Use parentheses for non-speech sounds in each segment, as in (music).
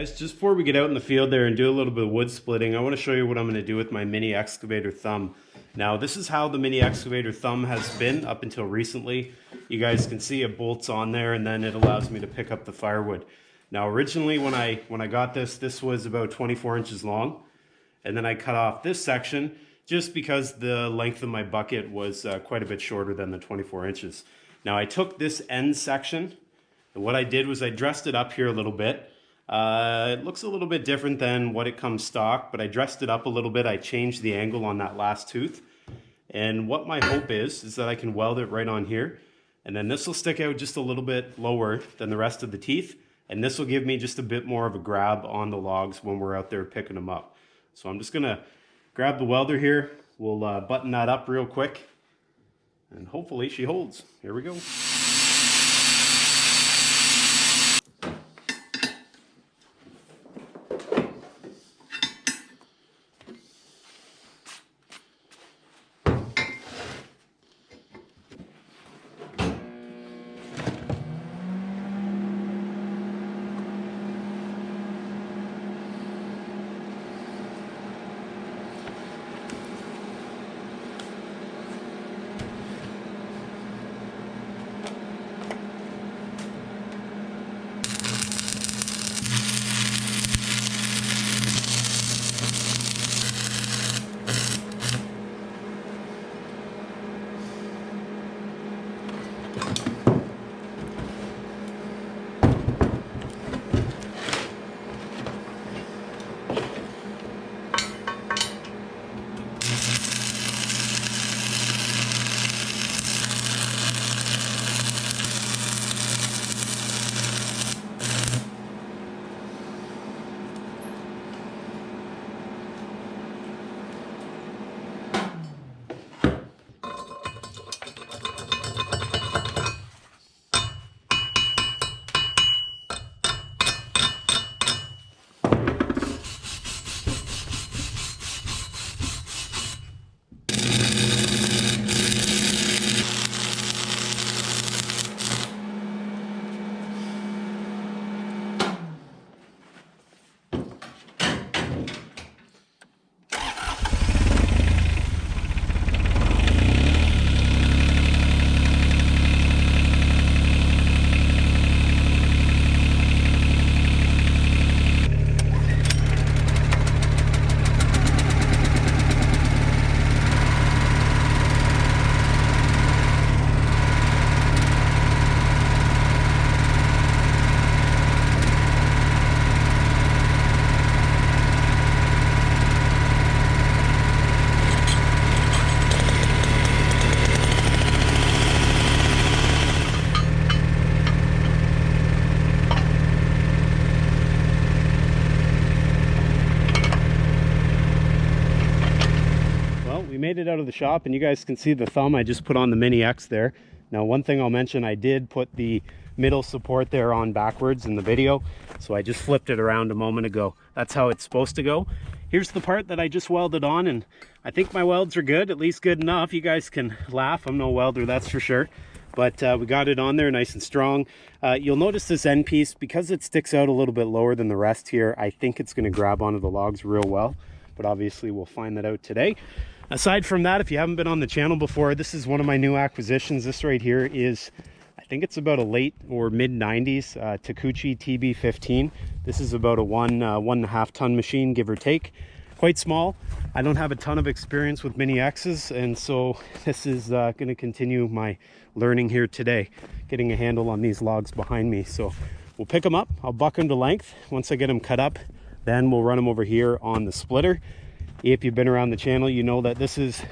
guys, just before we get out in the field there and do a little bit of wood splitting, I want to show you what I'm going to do with my mini excavator thumb. Now this is how the mini excavator thumb has been up until recently. You guys can see it bolts on there and then it allows me to pick up the firewood. Now originally when I, when I got this, this was about 24 inches long. And then I cut off this section just because the length of my bucket was uh, quite a bit shorter than the 24 inches. Now I took this end section and what I did was I dressed it up here a little bit. Uh, it looks a little bit different than what it comes stock, but I dressed it up a little bit. I changed the angle on that last tooth. And what my hope is, is that I can weld it right on here. And then this will stick out just a little bit lower than the rest of the teeth. And this will give me just a bit more of a grab on the logs when we're out there picking them up. So I'm just gonna grab the welder here. We'll uh, button that up real quick. And hopefully she holds. Here we go. Out of the shop and you guys can see the thumb I just put on the Mini X there. Now one thing I'll mention, I did put the middle support there on backwards in the video. So I just flipped it around a moment ago. That's how it's supposed to go. Here's the part that I just welded on and I think my welds are good, at least good enough. You guys can laugh, I'm no welder, that's for sure. But uh, we got it on there nice and strong. Uh, you'll notice this end piece, because it sticks out a little bit lower than the rest here, I think it's gonna grab onto the logs real well. But obviously we'll find that out today. Aside from that, if you haven't been on the channel before, this is one of my new acquisitions. This right here is, I think it's about a late or mid 90s uh, Takeuchi TB15. This is about a one, uh, one and a half ton machine, give or take. Quite small. I don't have a ton of experience with Mini X's, and so (laughs) this is uh, gonna continue my learning here today, getting a handle on these logs behind me. So we'll pick them up, I'll buck them to length. Once I get them cut up, then we'll run them over here on the splitter if you've been around the channel you know that this is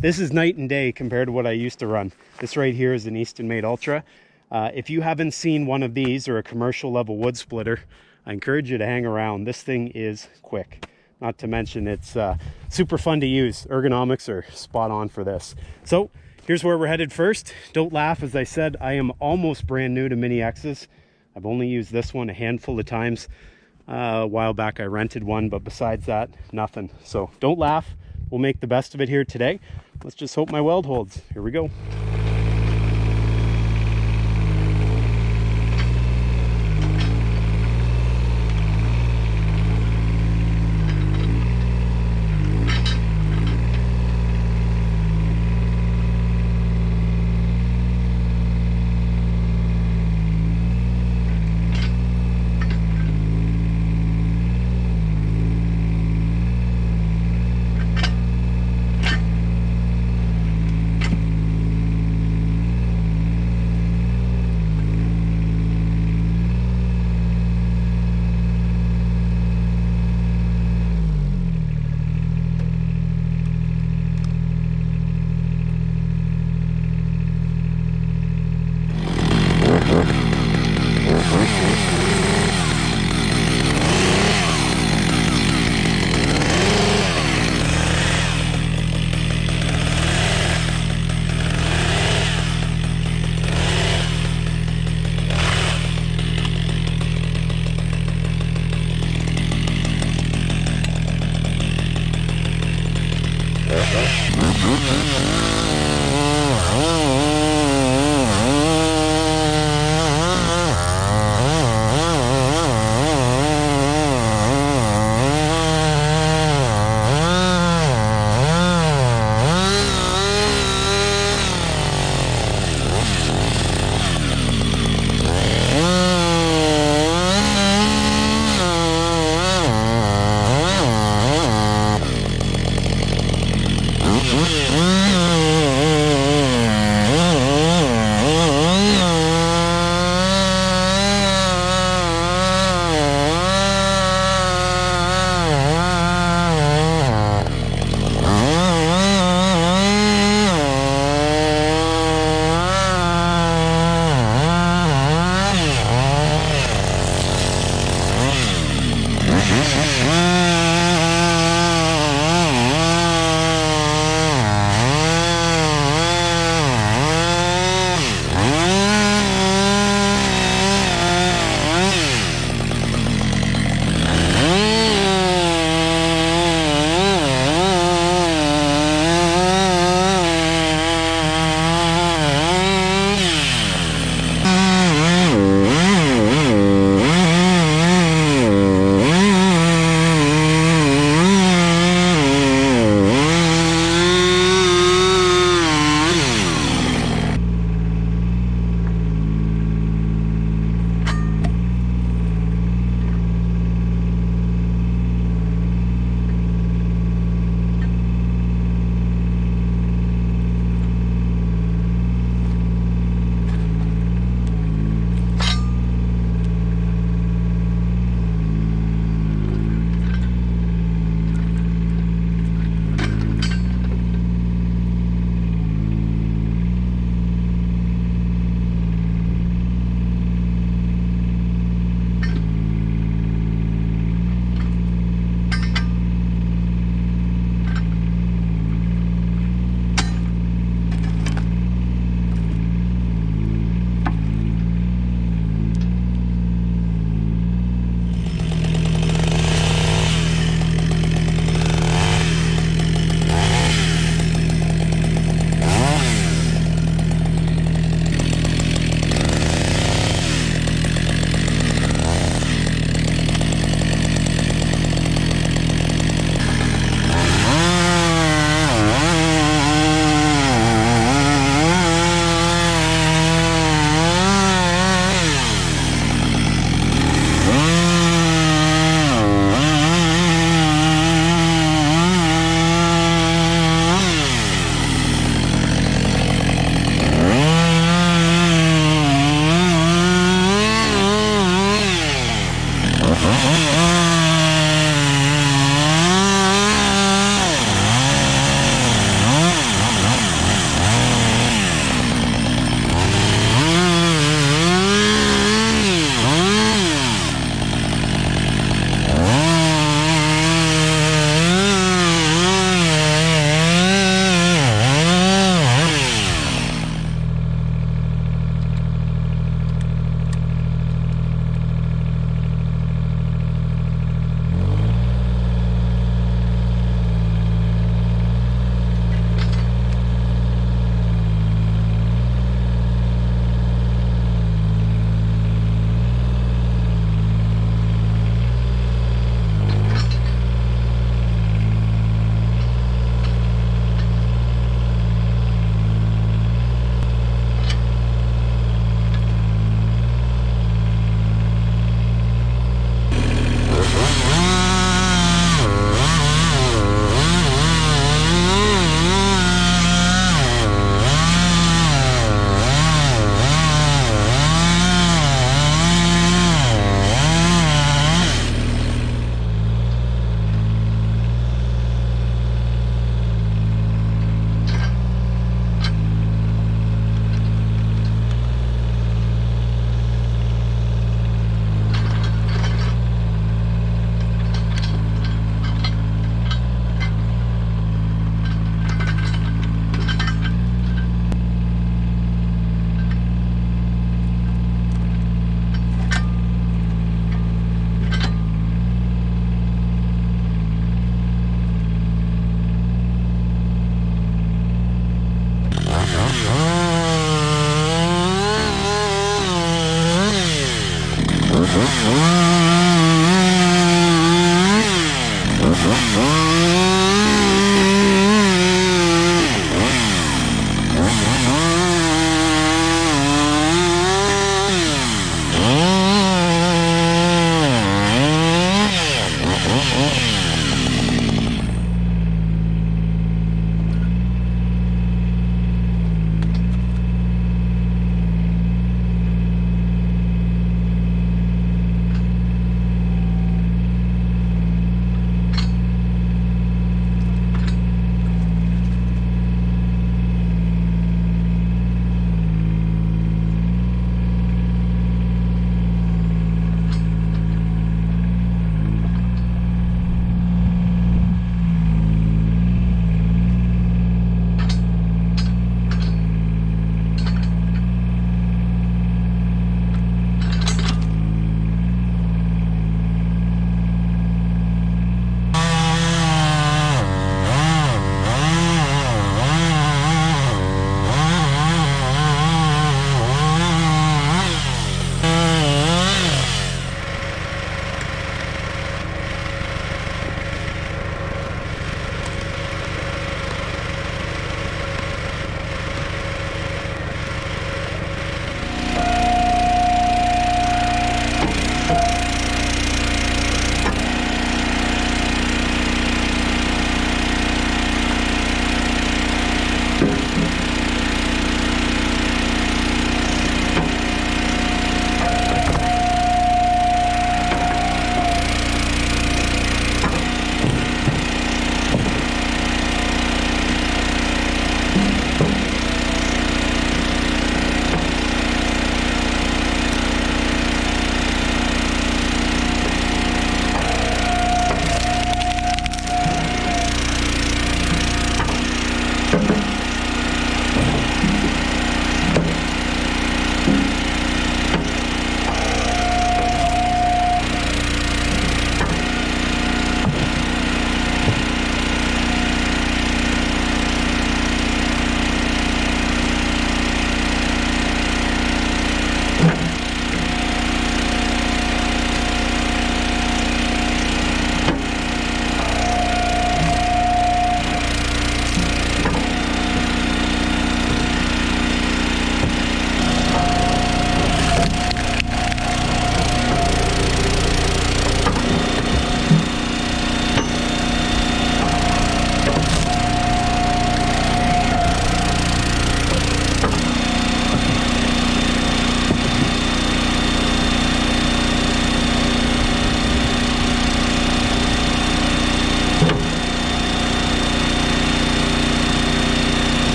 this is night and day compared to what I used to run. This right here is an Eastonmade Ultra. Uh, if you haven't seen one of these or a commercial level wood splitter I encourage you to hang around. This thing is quick. Not to mention it's uh, super fun to use. Ergonomics are spot on for this. So here's where we're headed first. Don't laugh. As I said I am almost brand new to mini X's. I've only used this one a handful of times uh, a while back I rented one, but besides that, nothing. So don't laugh. We'll make the best of it here today. Let's just hope my weld holds. Here we go.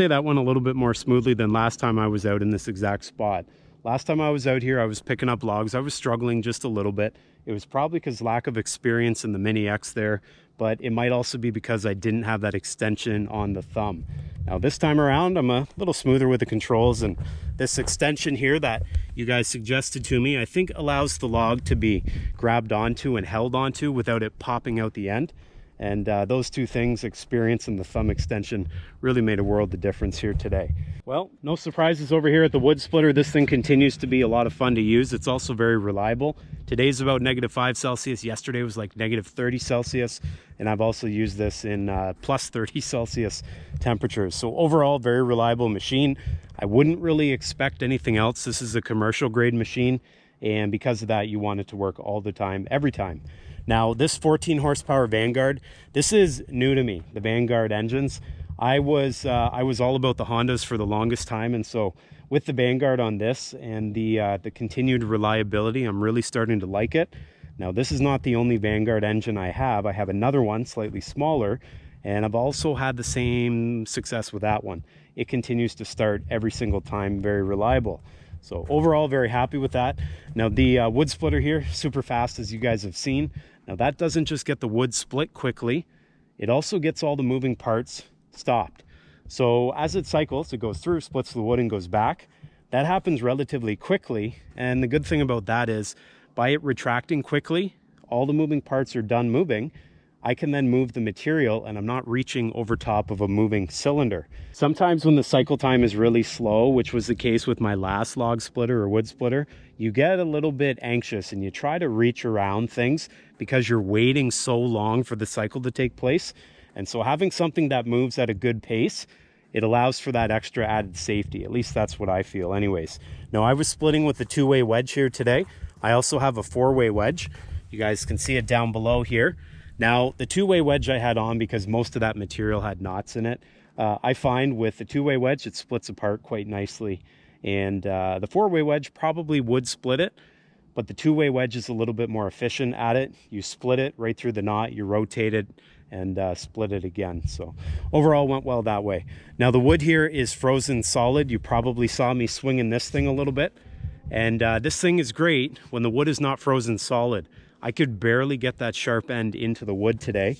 Say that went a little bit more smoothly than last time I was out in this exact spot. Last time I was out here, I was picking up logs. I was struggling just a little bit. It was probably because lack of experience in the Mini X there, but it might also be because I didn't have that extension on the thumb. Now this time around, I'm a little smoother with the controls and this extension here that you guys suggested to me, I think allows the log to be grabbed onto and held onto without it popping out the end. And uh, those two things, experience and the thumb extension, really made a world of difference here today. Well, no surprises over here at the wood splitter. This thing continues to be a lot of fun to use. It's also very reliable. Today's about negative 5 Celsius. Yesterday was like negative 30 Celsius. And I've also used this in uh, plus 30 (laughs) Celsius temperatures. So overall, very reliable machine. I wouldn't really expect anything else. This is a commercial grade machine. And because of that, you want it to work all the time, every time. Now, this 14 horsepower Vanguard, this is new to me, the Vanguard engines. I was uh, I was all about the Hondas for the longest time, and so with the Vanguard on this and the uh, the continued reliability, I'm really starting to like it. Now, this is not the only Vanguard engine I have. I have another one, slightly smaller, and I've also had the same success with that one. It continues to start every single time, very reliable. So overall, very happy with that. Now the uh, wood splitter here, super fast as you guys have seen. Now that doesn't just get the wood split quickly, it also gets all the moving parts stopped. So as it cycles, it goes through, splits the wood and goes back. That happens relatively quickly. And the good thing about that is by it retracting quickly, all the moving parts are done moving I can then move the material and I'm not reaching over top of a moving cylinder. Sometimes when the cycle time is really slow, which was the case with my last log splitter or wood splitter, you get a little bit anxious and you try to reach around things because you're waiting so long for the cycle to take place. And so having something that moves at a good pace, it allows for that extra added safety. At least that's what I feel anyways. Now I was splitting with the two-way wedge here today. I also have a four-way wedge. You guys can see it down below here. Now, the two-way wedge I had on because most of that material had knots in it, uh, I find with the two-way wedge, it splits apart quite nicely. And uh, the four-way wedge probably would split it, but the two-way wedge is a little bit more efficient at it. You split it right through the knot, you rotate it, and uh, split it again. So overall went well that way. Now the wood here is frozen solid. You probably saw me swinging this thing a little bit. And uh, this thing is great when the wood is not frozen solid. I could barely get that sharp end into the wood today.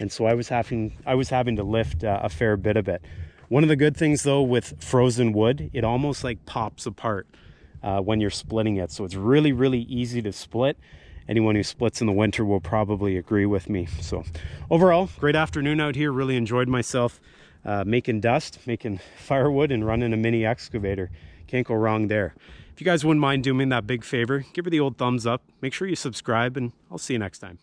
And so I was having, I was having to lift uh, a fair bit of it. One of the good things though with frozen wood, it almost like pops apart uh, when you're splitting it. So it's really, really easy to split. Anyone who splits in the winter will probably agree with me. So overall, great afternoon out here. Really enjoyed myself uh, making dust, making (laughs) firewood and running a mini excavator. Can't go wrong there. If you guys wouldn't mind doing me that big favor, give her the old thumbs up, make sure you subscribe, and I'll see you next time.